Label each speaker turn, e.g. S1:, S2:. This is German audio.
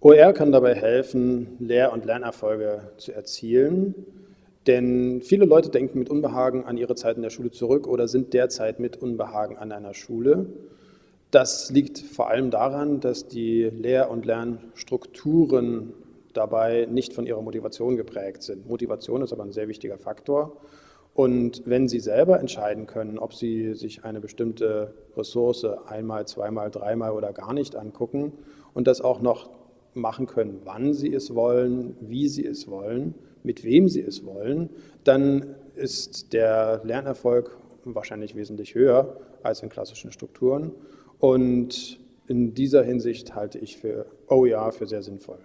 S1: OER kann dabei helfen, Lehr- und Lernerfolge zu erzielen, denn viele Leute denken mit Unbehagen an ihre Zeit in der Schule zurück oder sind derzeit mit Unbehagen an einer Schule. Das liegt vor allem daran, dass die Lehr- und Lernstrukturen dabei nicht von ihrer Motivation geprägt sind. Motivation ist aber ein sehr wichtiger Faktor. Und wenn Sie selber entscheiden können, ob Sie sich eine bestimmte Ressource einmal, zweimal, dreimal oder gar nicht angucken und das auch noch machen können, wann Sie es wollen, wie Sie es wollen, mit wem Sie es wollen, dann ist der Lernerfolg wahrscheinlich wesentlich höher als in klassischen Strukturen. Und in dieser Hinsicht halte ich für OER für sehr sinnvoll.